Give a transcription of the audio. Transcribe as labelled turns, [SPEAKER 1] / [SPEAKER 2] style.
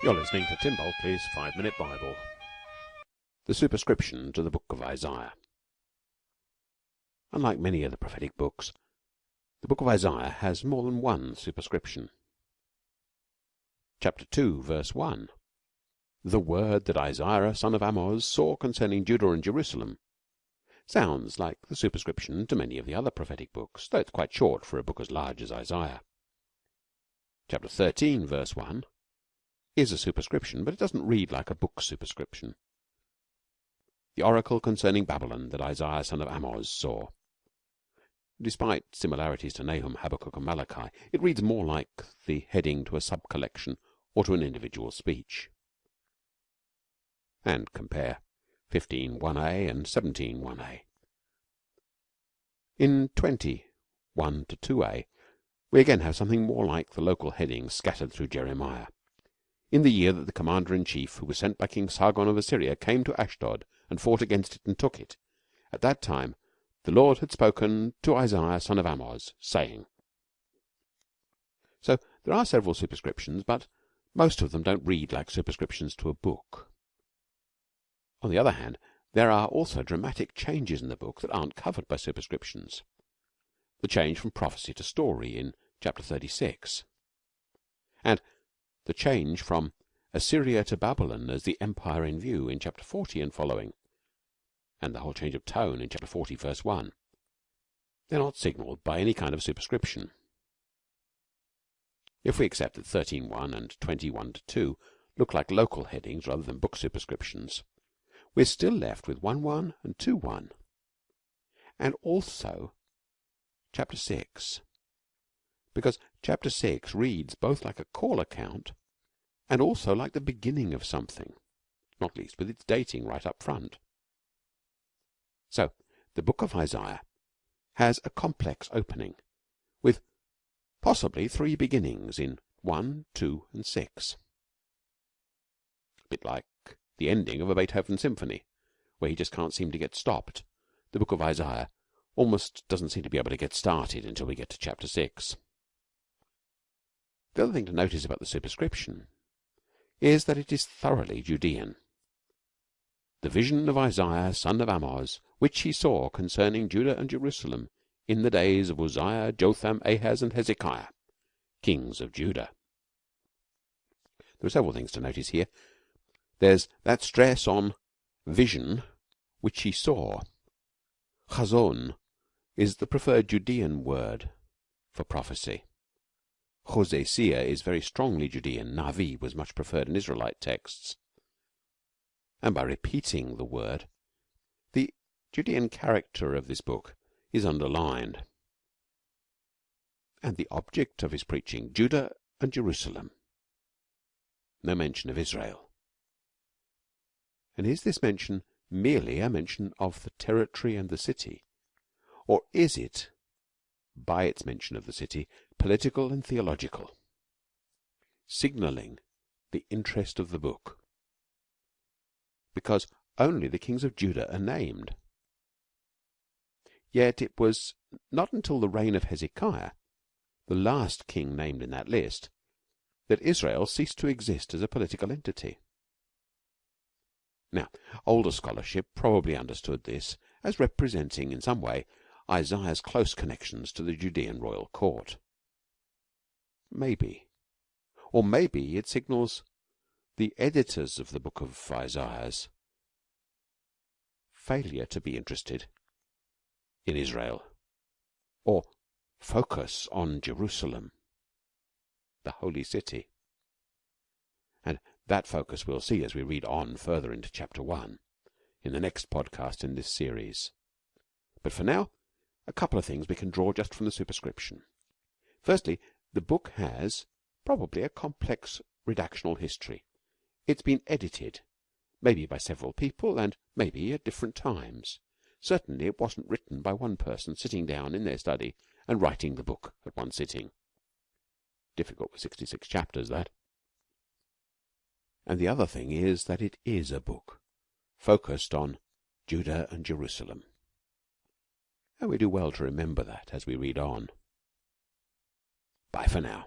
[SPEAKER 1] You're listening to Tim Bulkeley's Five Minute Bible. The superscription to the book of Isaiah. Unlike many of the prophetic books, the book of Isaiah has more than one superscription. Chapter 2, verse 1 The word that Isaiah son of Amoz saw concerning Judah and Jerusalem sounds like the superscription to many of the other prophetic books, though it's quite short for a book as large as Isaiah. Chapter 13, verse 1 is a superscription, but it doesn't read like a book superscription. The oracle concerning Babylon that Isaiah son of Amoz saw. Despite similarities to Nahum, Habakkuk, and Malachi, it reads more like the heading to a sub collection or to an individual speech. And compare 15.1a and 17.1a. In 20.1 to 2a, we again have something more like the local headings scattered through Jeremiah. In the year that the commander in chief, who was sent by King Sargon of Assyria, came to Ashdod and fought against it and took it, at that time the Lord had spoken to Isaiah son of Amoz, saying. So there are several superscriptions, but most of them don't read like superscriptions to a book. On the other hand, there are also dramatic changes in the book that aren't covered by superscriptions. The change from prophecy to story in chapter 36. And the change from Assyria to Babylon as the empire in view in chapter 40 and following, and the whole change of tone in chapter 40, verse 1. They're not signalled by any kind of superscription. If we accept that 13.1 and 21 2 look like local headings rather than book superscriptions, we're still left with 1.1 and 2.1, and also chapter 6 because chapter 6 reads both like a call account and also like the beginning of something, not least with its dating right up front. So, the book of Isaiah has a complex opening with possibly three beginnings in 1, 2, and 6. A bit like the ending of a Beethoven symphony, where he just can't seem to get stopped. The book of Isaiah almost doesn't seem to be able to get started until we get to chapter 6. The other thing to notice about the superscription is that it is thoroughly Judean. The vision of Isaiah son of Amoz, which he saw concerning Judah and Jerusalem in the days of Uzziah, Jotham, Ahaz, and Hezekiah, kings of Judah. There are several things to notice here. There's that stress on vision which he saw. Chazon is the preferred Judean word for prophecy. Hosea is very strongly Judean. Navi was much preferred in Israelite texts. And by repeating the word, the Judean character of this book is underlined. And the object of his preaching, Judah and Jerusalem. No mention of Israel. And is this mention merely a mention of the territory and the city? Or is it by its mention of the city, political and theological, signalling the interest of the book, because only the kings of Judah are named. Yet it was not until the reign of Hezekiah, the last king named in that list, that Israel ceased to exist as a political entity. Now, older scholarship probably understood this as representing in some way Isaiah's close connections to the Judean royal court. Maybe. Or maybe it signals the editors of the book of Isaiah's failure to be interested in Israel or focus on Jerusalem, the holy city. And that focus we'll see as we read on further into chapter 1 in the next podcast in this series. But for now, a couple of things we can draw just from the superscription. Firstly, the book has probably a complex redactional history. It's been edited, maybe by several people and maybe at different times. Certainly it wasn't written by one person sitting down in their study and writing the book at one sitting. Difficult with 66 chapters, that. And the other thing is that it is a book focused on Judah and Jerusalem. And we do well to remember that as we read on. Bye for now.